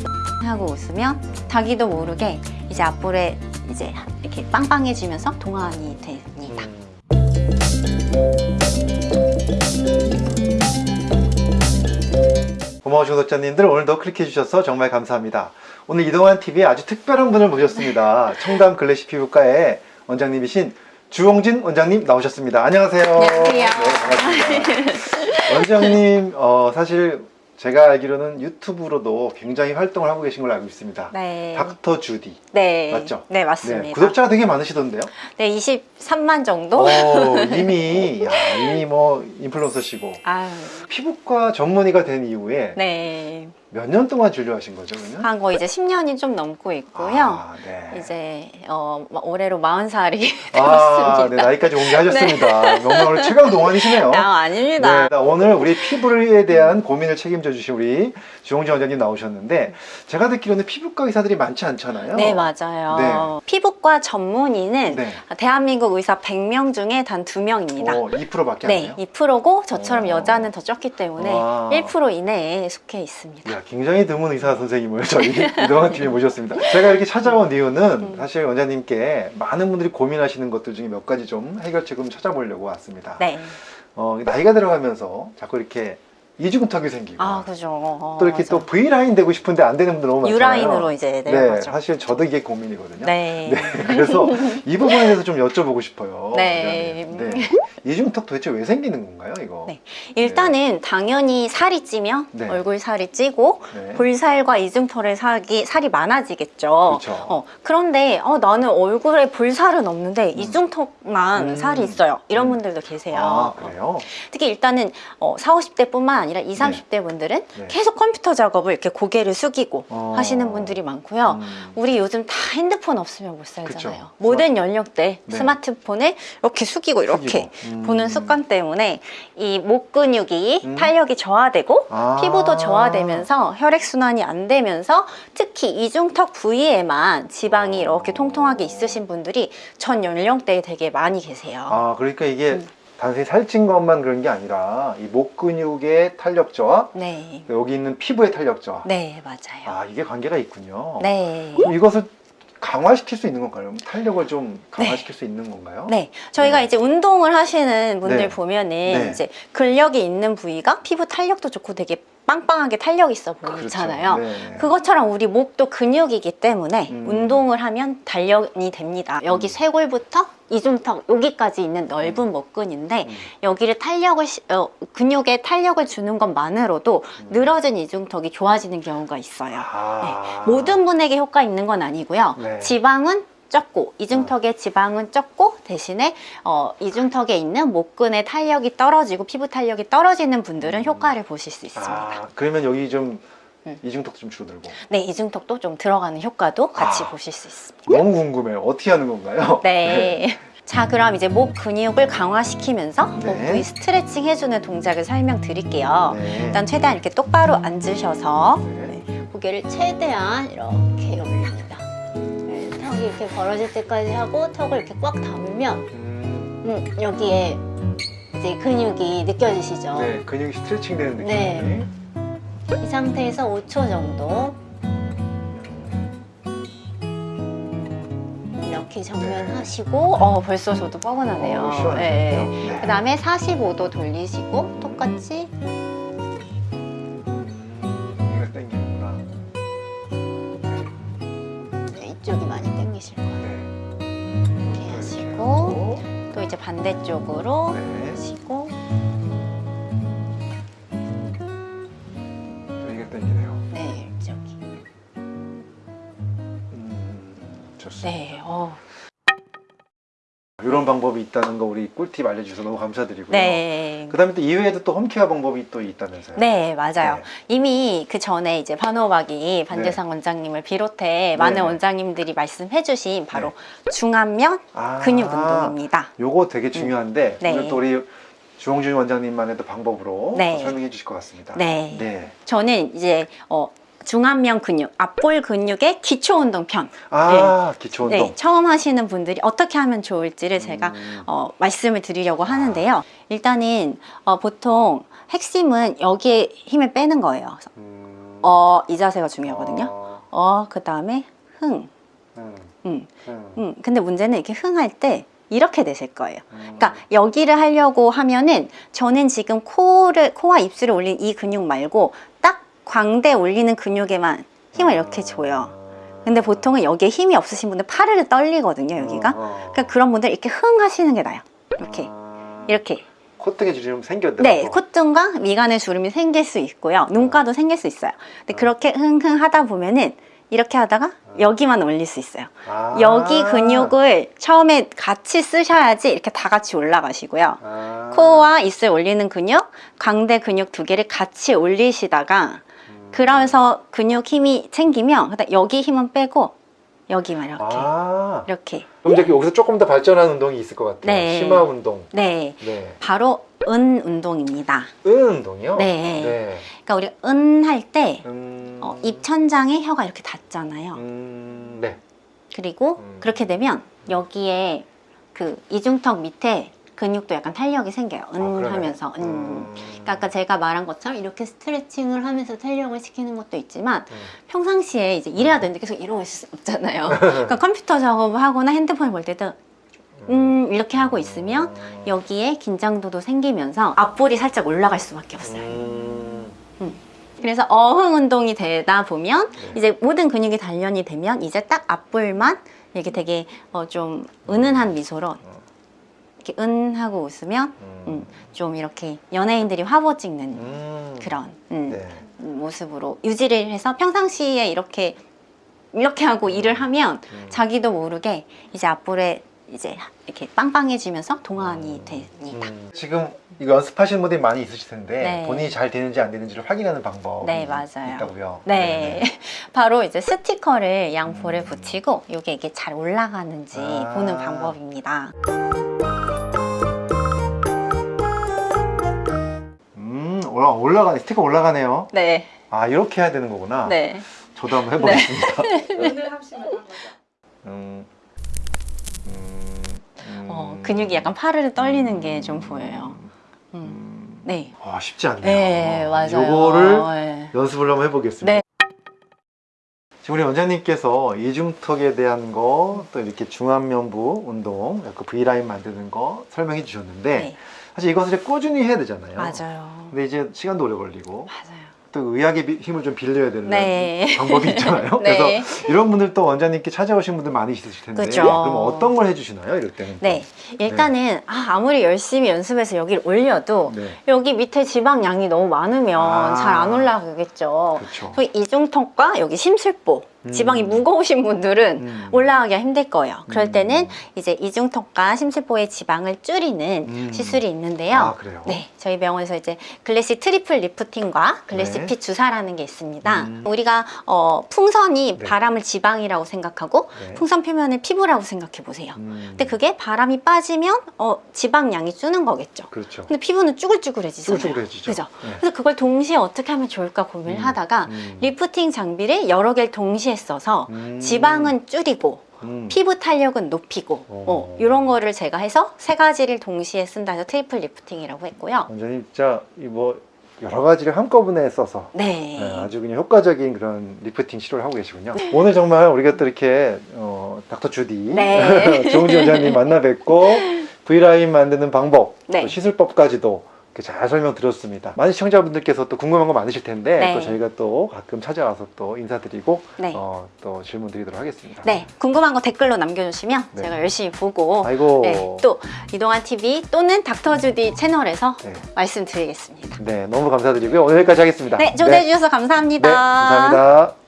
이렇게 하고 웃으면 자기도 모르게 이제 앞볼에 이제 이렇게 빵빵해지면서 동안이 됩니다. 고마우신 구독자님들 오늘도 클릭해 주셔서 정말 감사합니다. 오늘 이동환 TV에 아주 특별한 분을 모셨습니다. 청담 글래시 피부과의 원장님이신 주홍진 원장님 나오셨습니다. 안녕하세요. 안녕하세요. 네, 반갑습니다. 원장님 어, 사실 제가 알기로는 유튜브로도 굉장히 활동을 하고 계신 걸로 알고 있습니다. 네. 닥터 주디 네. 맞죠? 네, 맞습니다. 네, 구독자가 되게 많으시던데요? 네, 23만 정도? 오, 이미 야, 이미 뭐 인플루언서시고 아유, 피부과 전문의가 된 이후에 네. 몇 년 동안 진료하신 거죠, 그러면? 한 거 이제 10년이 좀 넘고 있고요. 아, 네. 이제 어, 올해로 40살이 아, 되었습니다. 네, 나이까지 공개하셨습니다. 명명을 최강 동안이시네요. 아, 아닙니다. 네, 오늘 우리 피부에 대한 고민을 책임져 주신 우리 주홍진 원장님 나오셨는데 제가 듣기로는 피부과 의사들이 많지 않잖아요. 네, 맞아요. 피부과 전문의는 네. 대한민국 의사 100명 중에 단 2명입니다. 어, 2%밖에 안 네, 돼요? 2%고 저처럼 어. 여자는 더 적기 때문에 와. 1% 이내에 속해 있습니다. 이야, 굉장히 드문 의사 선생님을 저희 이동환 팀에 모셨습니다. 제가 이렇게 찾아온 이유는 음. 사실 원장님께 많은 분들이 고민하시는 것들 중에 몇 가지 좀 해결책을 좀 찾아보려고 왔습니다. 네. 어, 나이가 들어가면서 자꾸 이렇게 이중턱이 생기고 아, 그죠. 어, 또 이렇게 맞아. 또 V라인 되고 싶은데 안 되는 분들 너무 많잖아요. U라인으로 이제 네, 내려가죠. 사실 저도 이게 고민이거든요. 네. 그래서 이 부분에 대해서 좀 여쭤보고 싶어요. 네. 네. 이중턱 도대체 왜 생기는 건가요, 이거? 네. 일단은 당연히 살이 찌면 네. 얼굴 살이 찌고 네. 볼살과 이중털의 살이, 살이 많아지겠죠. 그렇죠. 어, 그런데 어, 나는 얼굴에 볼살은 없는데 이중턱만 음. 살이 있어요. 이런 음. 분들도 계세요. 아, 그래요? 특히 일단은 어, 40, 50대 뿐만 아니라 20, 30대 분들은 네. 계속 컴퓨터 작업을 이렇게 고개를 숙이고 어. 하시는 분들이 많고요. 음. 우리 요즘 다 핸드폰 없으면 못 살잖아요. 그쵸. 모든 연령대 네. 스마트폰을 이렇게 숙이고 이렇게 숙이고. 음. 보는 습관 때문에 이 목 근육이 음. 탄력이 저하되고 아. 피부도 저하되면서 혈액순환이 안 되면서 특히 이중턱 부위에만 지방이 어. 이렇게 통통하게 있으신 분들이 전 연령대에 되게 많이 계세요. 아, 그러니까 이게 음. 단순히 살찐 것만 그런 게 아니라 이 목 근육의 탄력 저하, 네. 여기 있는 피부의 탄력 저하. 네, 맞아요. 아, 이게 관계가 있군요. 네. 그럼 이것을 강화시킬 수 있는 건가요? 탄력을 좀 강화시킬 수 있는 건가요? 네, 저희가 네. 이제 운동을 하시는 분들 네. 보면은 네. 이제 근력이 있는 부위가 피부 탄력도 좋고 되게 빵빵하게 탄력 있어 보이잖아요. 그렇죠. 네. 그것처럼 우리 목도 근육이기 때문에 음. 운동을 하면 단련이 됩니다. 여기 음. 쇄골부터 이중턱 여기까지 있는 넓은 목근인데 음. 여기를 탄력을 시- 어, 근육에 탄력을 주는 것만으로도 음. 늘어진 이중턱이 좋아지는 경우가 있어요. 아. 네, 모든 분에게 효과 있는 건 아니고요. 네. 지방은 적고 이중턱의 지방은 적고 대신에 어, 이중턱에 있는 목근의 탄력이 떨어지고 피부 탄력이 떨어지는 분들은 음. 효과를 보실 수 있습니다. 아, 그러면 여기 좀 음. 이중턱 좀 줄어들고. 네, 이중턱도 좀 들어가는 효과도 같이 아. 보실 수 있습니다. 너무 궁금해요. 어떻게 하는 건가요? 네. 자, 그럼 이제 목 근육을 강화시키면서 목 네. 부위 스트레칭 해주는 동작을 설명드릴게요. 네. 일단 최대한 이렇게 똑바로 앉으셔서 네. 네, 고개를 최대한 이렇게 올립니다. 네, 턱이 이렇게 벌어질 때까지 하고 턱을 이렇게 꽉 담으면 음, 음, 여기에 이제 근육이 느껴지시죠? 네, 근육이 스트레칭 되는 느낌. 네. 이 상태에서 5초 정도 이렇게 정면하시고 어 벌써 저도 뻐근하네요. 어, 시원하네요. 네. 그 다음에 45도 돌리시고 똑같이. 네, 이쪽이 많이 당기실 거예요. 네. 이렇게 하시고 또 이제 반대쪽으로 네. 하시고 네 어. 이런 방법이 있다는 거 우리 꿀팁 알려주셔서 너무 감사드리고요. 네. 그 다음에 또 이외에도 또 홈케어 방법이 또 있다면서요? 네, 맞아요. 네. 이미 그 전에 이제 반호박이 반대상 원장님을 비롯해 많은 네. 원장님들이 말씀해 주신 바로 중안면 아, 근육 운동입니다. 요거 되게 중요한데 네. 오늘 또 우리 주홍준 원장님만의 또 방법으로 네. 또 설명해 주실 것 같습니다. 네. 네. 저는 이제 어, 중안면 근육, 앞볼 근육의 기초 운동 편. 아 기초 운동. 네, 처음 하시는 분들이 어떻게 하면 좋을지를 제가 음. 어, 말씀을 드리려고 하는데요. 일단은 어, 보통 핵심은 여기에 힘을 빼는 거예요. 그래서 음. 어, 이 자세가 중요하거든요. 어, 어, 그 다음에 흥. 음, 음, 음, 음. 근데 문제는 이렇게 흥할 때 이렇게 되실 거예요. 음. 그러니까 여기를 하려고 하면은 저는 지금 코를 코와 입술을 올린 이 근육 말고 딱 광대 올리는 근육에만 힘을 이렇게 줘요. 근데 보통은 여기에 힘이 없으신 분들 파르르 떨리거든요, 여기가. 어, 어. 그러니까 그런 분들 이렇게 흥 하시는 게 나아요. 이렇게. 아, 이렇게. 콧등에 주름 생겼더라고. 네, 콧등과 미간에 주름이 생길 수 있고요. 눈가도 생길 수 있어요. 근데 그렇게 흥흥 하다 보면은 이렇게 하다가 여기만 올릴 수 있어요. 아. 여기 근육을 처음에 같이 쓰셔야지 이렇게 다 같이 올라가시고요. 아. 코와 입술 올리는 근육, 광대 근육 두 개를 같이 올리시다가 음. 그러면서 근육 힘이 생기면 그다음 여기 힘은 빼고 여기만 이렇게 아. 이렇게 그럼 이제 여기서 조금 더 발전한 운동이 있을 것 같아요. 네. 심화 운동. 네 네. 바로 은 운동입니다. 은 운동이요? 네. 네. 그러니까 우리 은 할때 음. 어, 입천장에 혀가 이렇게 닿잖아요. 음. 네. 그리고 음. 그렇게 되면 여기에 그 이중턱 밑에 근육도 약간 탄력이 생겨요. 은 아. 하면서 은. 음. 그러니까 아까 제가 말한 것처럼 이렇게 스트레칭을 하면서 탄력을 시키는 것도 있지만 음. 평상시에 이제 일해야 되는데 계속 이러고 있을 수 없잖아요. 그러니까 컴퓨터 작업을 하거나 핸드폰을 볼 때도 음 이렇게 하고 있으면 음. 여기에 긴장도도 생기면서 앞볼이 살짝 올라갈 수밖에 없어요. 음. 그래서 어흥 운동이 되다 보면 네. 이제 모든 근육이 단련이 되면 이제 딱 앞볼만 이렇게 되게 어, 좀 은은한 미소로 이렇게 은 하고 웃으면 음. 음, 좀 이렇게 연예인들이 화보 찍는 음. 그런 음, 네. 모습으로 유지를 해서 평상시에 이렇게 이렇게 하고 일을 하면 음. 자기도 모르게 이제 앞볼에 이제 이렇게 빵빵해지면서 동안이 됩니다. 음. 지금 이거 연습하시는 분들이 많이 있으실 텐데 네. 본인이 잘 되는지 안 되는지를 확인하는 방법이 네, 맞아요. 있다고요. 네. 바로 이제 스티커를 양볼에 음. 붙이고 이게 이게 잘 올라가는지 아. 보는 방법입니다. 올라 올라가네. 스티커 올라가네요. 네, 아, 이렇게 해야 되는 거구나. 네. 저도 한번 해보겠습니다. 오늘 합시면 한 거죠. 음, 음, 음, 어, 근육이 약간 파르르 떨리는 게 좀 보여요. 음. 음, 네. 와, 쉽지 않네요. 네, 맞아요. 요거를 네. 연습을 한번 해보겠습니다. 네. 지금 우리 원장님께서 이중턱에 대한 거, 또 이렇게 중안면부 운동, 그 V라인 만드는 거 설명해 주셨는데, 네, 사실 이것을 꾸준히 해야 되잖아요. 맞아요. 근데 이제 시간도 오래 걸리고, 맞아요. 또 의학의 비- 힘을 좀 빌려야 되는 네. 방법이 있잖아요. 네. 그래서 이런 분들 또 원장님께 찾아오신 분들 많이 있으실 텐데, 그죠. 그럼 어떤 걸 해주시나요? 이럴 때는? 또? 네, 일단은 아, 아무리 열심히 연습해서 여기를 올려도 네. 여기 밑에 지방 양이 너무 많으면 아. 잘안 올라가겠죠. 그렇죠. 그 이중턱과 여기 심술보 음. 지방이 무거우신 분들은 음. 올라가기가 힘들 거예요. 그럴 음. 때는 이제 이중턱과 심술보의 지방을 줄이는 음. 시술이 있는데요. 아, 그래요? 네, 저희 병원에서 이제 글래시 triple 리프팅과 글래시 네. 핏 주사라는 게 있습니다. 음. 우리가 어, 풍선이 네. 바람을 지방이라고 생각하고 네. 풍선 표면을 피부라고 생각해 보세요. 음. 근데 그게 바람이 빠지면 어, 지방량이 줄는 거겠죠. 그렇죠. 근데 피부는 쭈글쭈글해지잖아요. 쭈글쭈글해지죠. 그죠? 네. 그래서 그걸 동시에 어떻게 하면 좋을까 고민을 음. 하다가 음. 리프팅 장비를 여러 개를 동시에 써서 음. 지방은 줄이고 음. 피부 탄력은 높이고 어. 어, 이런 거를 제가 해서 세 가지를 동시에 쓴다 해서 triple 리프팅이라고 했고요. 원장님 진짜 이뭐 여러 가지를 한꺼번에 써서 네. 네, 아주 그냥 효과적인 그런 리프팅 치료를 하고 계시군요. 오늘 정말 우리가 또 이렇게 어, 닥터 주디 네. 조은지 원장님 만나 뵙고 V라인 만드는 방법, 네. 또 시술법까지도 잘 설명드렸습니다. 많은 시청자분들께서 또 궁금한 거 많으실 텐데 네. 또 저희가 또 가끔 찾아와서 또 인사드리고 네. 어, 또 질문 드리도록 하겠습니다. 네, 궁금한 거 댓글로 남겨주시면 네. 제가 열심히 보고 아이고. 네, 또 이동환 TV 또는 닥터 주디 채널에서 네. 말씀드리겠습니다. 네, 너무 감사드리고요. 오늘 여기까지 하겠습니다. 네, 초대해 주셔서 감사합니다. 네, 감사합니다.